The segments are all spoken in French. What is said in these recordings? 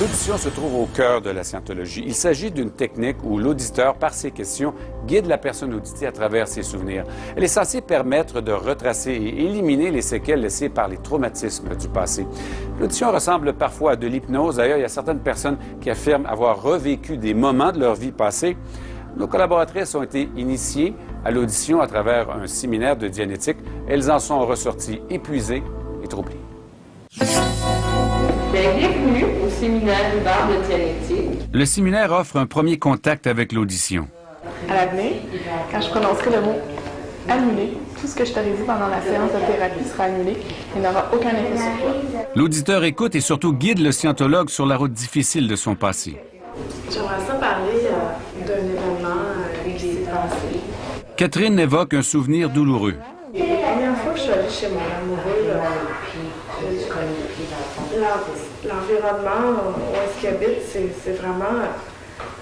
L'audition se trouve au cœur de la scientologie. Il s'agit d'une technique où l'auditeur, par ses questions, guide la personne auditée à travers ses souvenirs. Elle est censée permettre de retracer et éliminer les séquelles laissées par les traumatismes du passé. L'audition ressemble parfois à de l'hypnose. D'ailleurs, il y a certaines personnes qui affirment avoir revécu des moments de leur vie passée. Nos collaboratrices ont été initiées à l'audition à travers un séminaire de dianétique. Elles en sont ressorties épuisées et troublées. Bienvenue au séminaire d'art de dianétique. Le séminaire offre un premier contact avec l'audition. À l'avenir, quand je prononcerai le mot annulé, tout ce que je t'aurais dit pendant la séance de thérapie sera annulé et n'aura aucun effet sur toi. L'auditeur écoute et surtout guide le scientologue sur la route difficile de son passé. J'aimerais ça parler euh, d'un événement euh, qui s'est passé. Catherine évoque un souvenir douloureux. La première fois que je suis allée chez mon amoureux, où est-ce qu'il habite, c'est c'est vraiment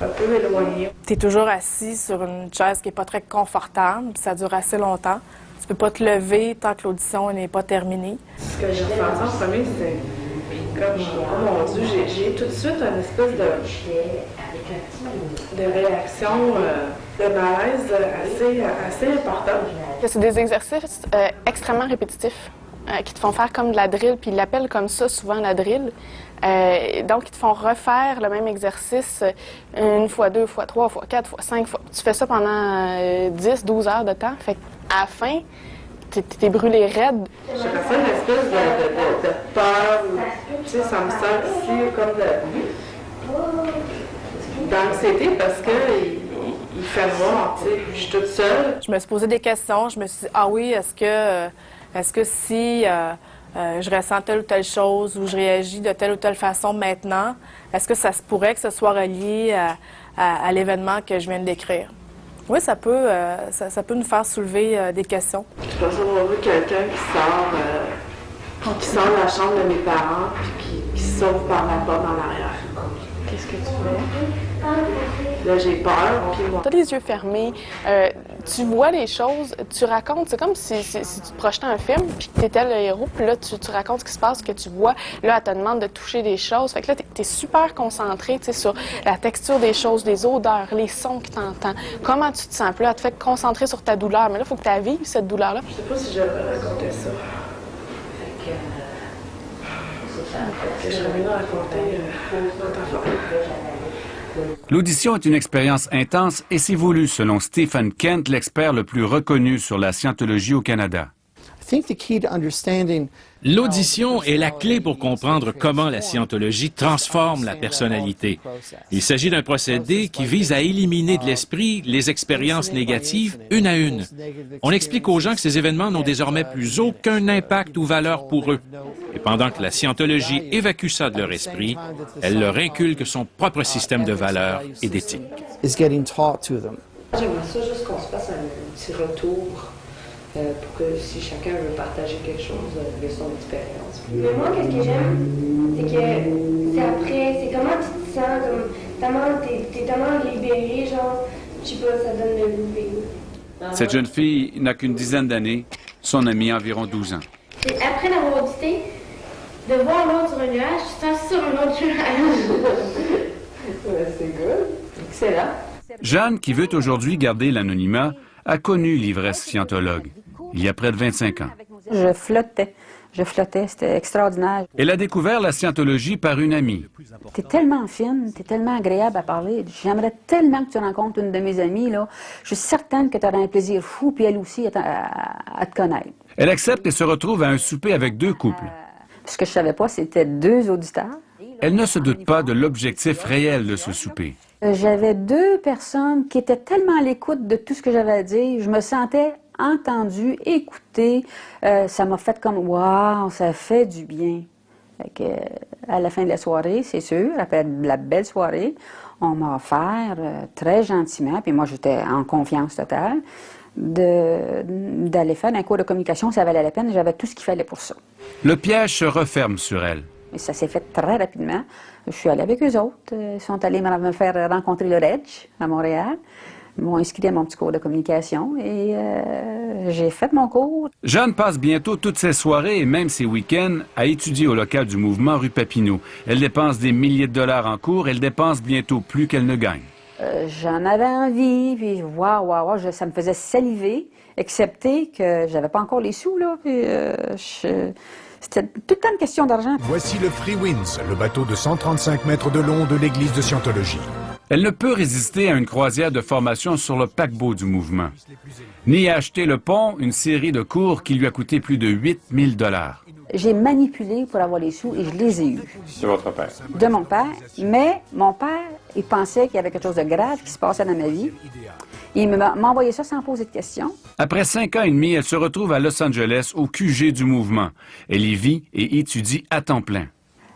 un peu éloigné. Tu es toujours assis sur une chaise qui n'est pas très confortable, puis ça dure assez longtemps. Tu peux pas te lever tant que l'audition n'est pas terminée. Ce que j'ai ressenti en premier, c'est comme, oh mon Dieu, j'ai- j'ai tout de suite une espèce de, de réaction, euh, de malaise assez, assez importante. C'est des exercices euh, extrêmement répétitifs euh, qui te font faire comme de la drill, puis ils l'appellent comme ça souvent la drill. Euh, donc, ils te font refaire le même exercice euh, une fois, deux fois, trois fois, quatre fois, cinq fois. Tu fais ça pendant euh, 10, 12 heures de temps. Fait à la fin, t'es- t'es brûlé raide. J'ai ressenti une espèce de, de, de, de peur, tu sais, ça me sert ici comme de, d'anxiété parce que il, fait noir, tu sais, je suis toute seule. Je me suis posé des questions. Je me suis dit, ah oui, est-ce que, euh, est-ce que si euh, euh, je ressens telle ou telle chose ou je réagis de telle ou telle façon maintenant, est-ce que ça se pourrait que ce soit relié à, à- à l'événement que je viens de décrire? Oui, ça peut, euh, ça, ça peut nous faire soulever euh, des questions. J'ai pas avoir vu quelqu'un qui sort, euh, qui sort de la chambre de mes parents puis qui, qui sauve par la porte en arrière. Qu'est-ce que tu fais? Là, j'ai peur, puis moi, Tu as les yeux fermés, euh, tu vois les choses, tu racontes, c'est comme si, si- si tu te projetais un film, puis que tu étais le héros, puis là, tu, tu racontes ce qui se passe, ce que tu vois. Là, elle te demande de toucher des choses. Fait que là, tu es, super concentré tu sais, sur la texture des choses, les odeurs, les sons que tu entends, comment tu te sens? Puis là, elle te fait concentrer sur ta douleur. Mais là, il faut que tu vives, cette douleur-là. je sais pas si je raconter ça. Fait que j'aurais mieux raconter euh, notre affaire. L'audition est une expérience intense et c'est voulu, selon Stephen Kent, l'expert le plus reconnu sur la scientologie au Canada. L'audition est la clé pour comprendre comment la scientologie transforme la personnalité. Il s'agit d'un procédé qui vise à éliminer de l'esprit les expériences négatives une à une. On explique aux gens que ces événements n'ont désormais plus aucun impact ou valeur pour eux. Et pendant que la scientologie évacue ça de leur esprit, elle leur inculque son propre système de valeurs et d'éthique. J'aimerais ça juste qu'on se fasse un petit retour euh, pour que si chacun veut partager quelque chose euh, de son expérience. Mais moi, qu'est-ce que j'aime, c'est que c'est après, c'est comment tu te sens, comme, tellement, t'es, t'es tellement libéré, genre, je sais pas, ça donne le goût. Cette jeune fille n'a qu'une dizaine d'années, son amie environ 12 ans. C'est après l'avoir audité, de voir l'autre sur un nuage, tu sens sur un autre nuage. Ouais, c'est good. Excellent. Jeanne, qui veut aujourd'hui garder l'anonymat, a connu l'ivresse scientologue il y a près de 25 ans. Je flottais. Je flottais. C'était extraordinaire. Elle a découvert la scientologie par une amie. T'es tellement fine, t'es tellement agréable à parler. J'aimerais tellement que tu rencontres une de mes amies, là. Je suis certaine que tu auras un plaisir fou, puis elle aussi, à, à- à te connaître. Elle accepte et se retrouve à un souper avec deux couples. Ce que je savais pas, c'était deux auditeurs. Elle ne se doute pas de l'objectif réel de ce souper. Euh, J'avais deux personnes qui étaient tellement à l'écoute de tout ce que j'avais à dire. Je me sentais entendue, écoutée. Euh, ça m'a fait comme, waouh, ça fait du bien. Fait que, euh, à la fin de la soirée, c'est sûr, après la belle soirée, on m'a offert euh, très gentiment, puis moi j'étais en confiance totale, de- d'aller faire un cours de communication. Ça valait la peine, j'avais tout ce qu'il fallait pour ça. Le piège se referme sur elle. Et ça s'est fait très rapidement. Je suis allée avec eux autres. Ils sont allés me me faire rencontrer le REG à Montréal. Ils m'ont inscrit à mon petit cours de communication et euh, j'ai fait mon cours. Jeanne passe bientôt toutes ses soirées et même ses week-ends à étudier au local du mouvement rue Papineau. Elle dépense des milliers de dollars en cours, elle dépense bientôt plus qu'elle ne gagne. Euh, J'en avais envie, puis waouh, waouh, je- ça me faisait saliver, excepté que j'avais pas encore les sous, là. Puis, euh, je- c'était tout le temps une question d'argent. Voici le Free Winds, le bateau de 135 mètres de long de l'église de Scientologie. Elle ne peut résister à une croisière de formation sur le paquebot du mouvement, ni à acheter le pont, une série de cours qui lui a coûté plus de 8000 dollars. J'ai manipulé pour avoir les sous et je les ai eus. C'est votre père. de mon père, mais mon père, il pensait qu'il y avait quelque chose de grave qui se passait dans ma vie. Il m'a m'a envoyé ça sans poser de questions. Après cinq ans et demi, elle se retrouve à Los Angeles, au QG du mouvement. Elle y vit et étudie à temps plein.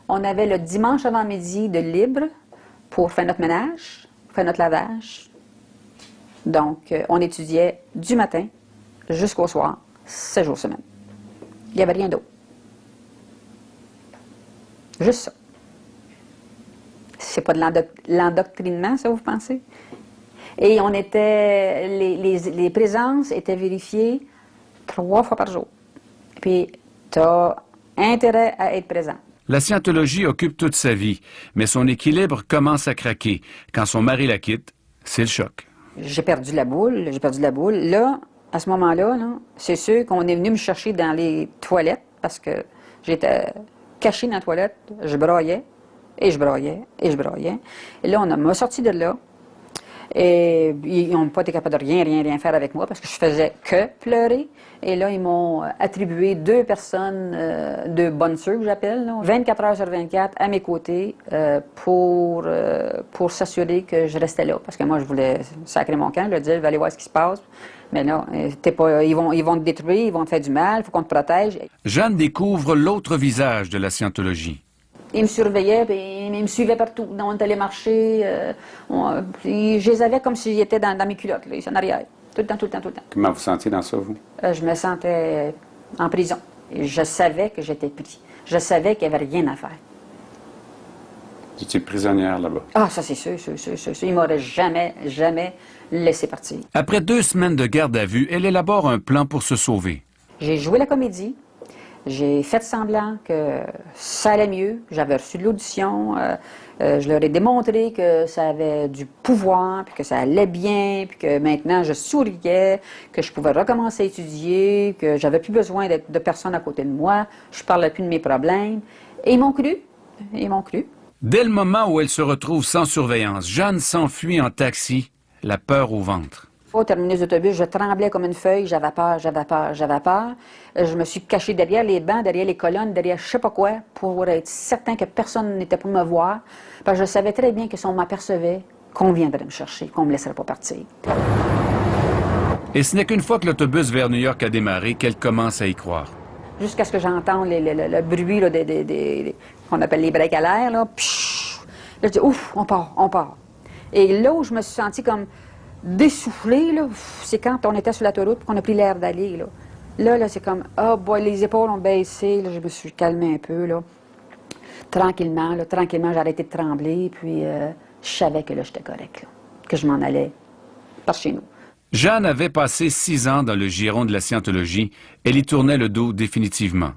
On avait le dimanche avant midi de libre pour faire notre ménage, faire notre lavage. Donc, euh, on étudiait du matin jusqu'au soir, sept jours semaine. Il n'y avait rien d'autre. Juste ça. C'est pas de l'endoc- l'endoctrinement, ça, vous pensez? Et on était, les, les- les présences étaient vérifiées trois fois par jour. Puis, tu as intérêt à être présent. La scientologie occupe toute sa vie, mais son équilibre commence à craquer. Quand son mari la quitte, c'est le choc. J'ai perdu la boule, j'ai perdu la boule. Là, à ce moment-là, là, c'est sûr qu'on est venu me chercher dans les toilettes parce que j'étais cachée dans la toilette, je broyais, et je broyais, et je broyais. Et là, on m'a sorti de là. Et ils n'ont pas été capables de rien, rien, rien faire avec moi parce que je faisais que pleurer. Et là, ils m'ont euh, attribué deux personnes euh, de bonnes sœurs, que j'appelle, là, 24 heures sur 24 à mes côtés euh, pour, euh, pour s'assurer que je restais là. Parce que moi, je voulais sacrer mon camp, je dire, je vais aller voir ce qui se passe. Mais là, euh, t'es pas, ils, vont, ils vont te détruire, ils vont te faire du mal, il faut qu'on te protège. Jeanne découvre l'autre visage de la scientologie. Ils me surveillaient, puis ils me suivaient partout. Est allé marcher. euh, on- puis je les avais comme s'ils étaient dans, dans mes culottes, là, ici en arrière. Tout le temps, tout le temps, tout le temps. Comment vous sentiez dans ça, vous? Euh, je me sentais en prison. Et je savais que j'étais pris. Je savais qu'il n'y avait rien à faire. Vous étiez prisonnière là-bas? Ah, ça c'est sûr, sûr, sûr, sûr, sûr. Ils m'auraient jamais, jamais laissé partir. Après deux semaines de garde à vue, elle élabore un plan pour se sauver. J'ai joué la comédie. J'ai fait semblant que ça allait mieux. J'avais reçu de l'audition. euh, euh, je leur ai démontré que ça avait du pouvoir, puis que ça allait bien, puis que maintenant je souriais, que je pouvais recommencer à étudier, que j'avais plus besoin d'être- de personne à côté de moi. Je parlais plus de mes problèmes. Et ils m'ont cru. Ils m'ont cru. Dès le moment où elle se retrouve sans surveillance, Jeanne s'enfuit en taxi, la peur au ventre. Au terminus d'autobus, je tremblais comme une feuille, j'avais peur, j'avais peur, j'avais peur. Euh, Je me suis cachée derrière les bancs, derrière les colonnes, derrière je sais pas quoi, pour être certain que personne n'était pour me voir. Parce que je savais très bien que si on m'apercevait, qu'on viendrait me chercher, qu'on me laisserait pas partir. Et ce n'est qu'une fois que l'autobus vers New York a démarré qu'elle commence à y croire. Jusqu'à ce que j'entende le, bruit là, des, des- des- des- qu'on appelle les breaks à l'air. Là. Pshhh! Là, je dis, ouf, on part, on part. Et là où je me suis sentie comme ouf, c'est quand on était sur l'autoroute qu'on a pris l'air d'aller. Là, là, là c'est comme, oh boy, les épaules ont baissé. Je me suis calmée un peu. Là. Tranquillement, là, tranquillement, j'ai arrêté de trembler. Puis euh, je savais que là, j'étais correct, que je m'en allais par chez nous. Jeanne avait passé six ans dans le giron de la scientologie. Elle y tournait le dos définitivement.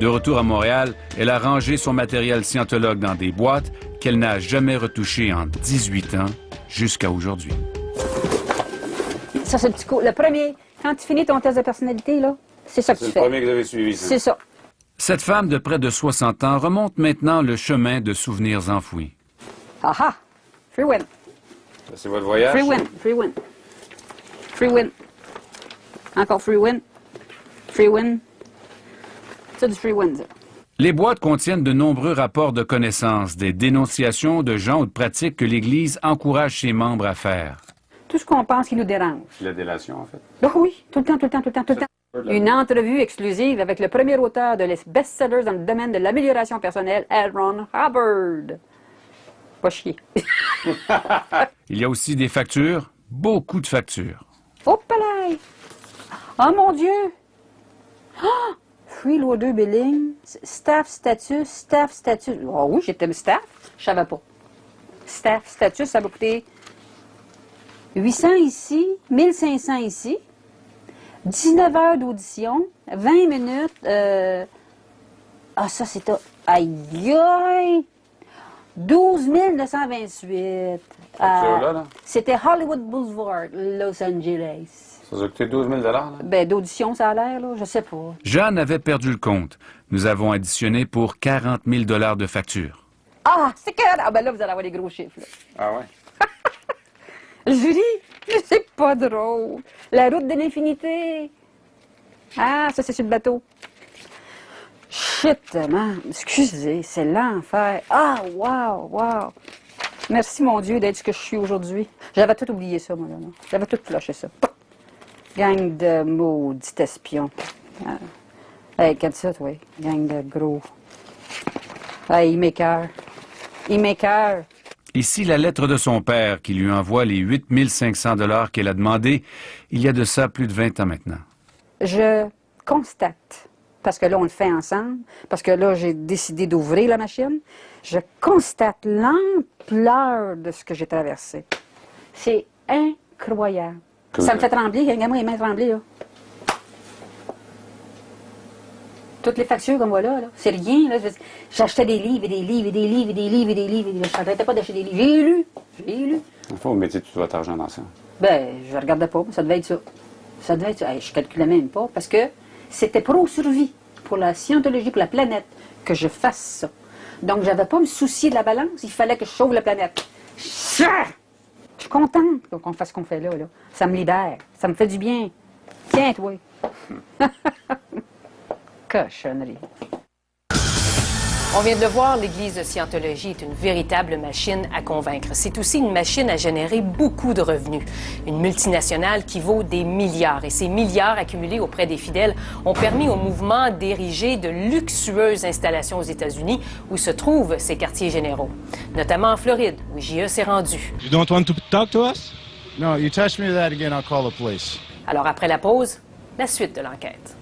De retour à Montréal, elle a rangé son matériel scientologue dans des boîtes qu'elle n'a jamais retouchées en 18 ans jusqu'à aujourd'hui. Ça, c'est le petit coup. Le premier, quand tu finis ton test de personnalité, là, c'est ça que tu fais. que vous avez suivi. C'est ça. Cette femme de près de 60 ans remonte maintenant le chemin de souvenirs enfouis. Ah ah! Free win. C'est votre voyage? Free win. Free win. Free win. Encore free win. Free win. C'est du free win, ça. Les boîtes contiennent de nombreux rapports de connaissances, des dénonciations de gens ou de pratiques que l'Église encourage ses membres à faire. Tout ce qu'on pense qui nous dérange. La délation, en fait. Ah oui, tout le temps, tout le temps, tout le temps, tout le temps. Une entrevue exclusive avec le premier auteur de les best-sellers dans le domaine de l'amélioration personnelle, L. Ron Hubbard. Pas chier. Il y a aussi des factures, beaucoup de factures. Oh, palais! Oh mon Dieu! Ah! Freeloader billing, staff status, staff status. Oh oui, j'étais staff, je savais pas. sta- status, ça va coûter 800 ici, 1500 ici, 19 heures d'audition, 20 minutes. euh, Ah, ça, c'est... Aïe, aïe! 12 928. Facture-là, là? C'était Hollywood Boulevard, Los Angeles. Ça a coûté 12 000 là? Ben, d'audition, ça a l'air, là, je sais pas. Jeanne avait perdu le compte. Nous avons additionné pour 40 000 de facture. Ah, c'est que... Ah, ben là, vous allez avoir les gros chiffres, là. Ah ouais? Julie, c'est pas drôle. La route de l'infinité. Ah, ça, c'est sur le bateau. Shit, man. Excusez, c'est l'enfer. Ah, wow, wow. Merci, mon Dieu, d'être ce que je suis aujourd'hui. J'avais tout oublié ça, moi, là. J'avais tout flashé ça. Gang de maudits espions. Ah. Hey, regarde ça, toi. Gang de gros. Hey, il m'écœure. Il m'écœure. Ici, la lettre de son père qui lui envoie les 8 500 dollars qu'elle a demandé il y a de ça plus de 20 ans maintenant. je constate, parce que là, on le fait ensemble, parce que là, j'ai décidé d'ouvrir la machine, je constate l'ampleur de ce que j'ai traversé. C'est incroyable. Ça me fait trembler, regarde-moi les mains trembler, là. Toutes les factures comme voilà, là, c'est rien. Là. J'achetais des livres et des livres et des livres et des livres et des livres. Et. Je n'arrêtais pas d'acheter des livres. J'ai lu. J'ai lu. Il faut mettre tout votre argent dans ça. Ben, je regardais pas, mais ça devait être ça. Ça devait être ça. Hey, je calculais même pas parce que c'était pro-survie pour la scientologie, pour la planète, que je fasse ça. Donc, j'avais pas à me soucier de la balance, il fallait que je sauve la planète. Ça! Je suis contente qu'on fasse ce qu'on fait là, là. Ça me libère, ça me fait du bien. Tiens, toi. Cochonnerie. On vient de le voir, l'Église de Scientologie est une véritable machine à convaincre. C'est aussi une machine à générer beaucoup de revenus. Une multinationale qui vaut des milliards. Et ces milliards accumulés auprès des fidèles ont permis au mouvement d'ériger de luxueuses installations aux États-Unis où se trouvent ces quartiers généraux. Notamment en Floride, où JE s'est rendu. You don't want to talk to us? No, you touch me that again, I'll call the police. Alors après la pause, la suite de l'enquête.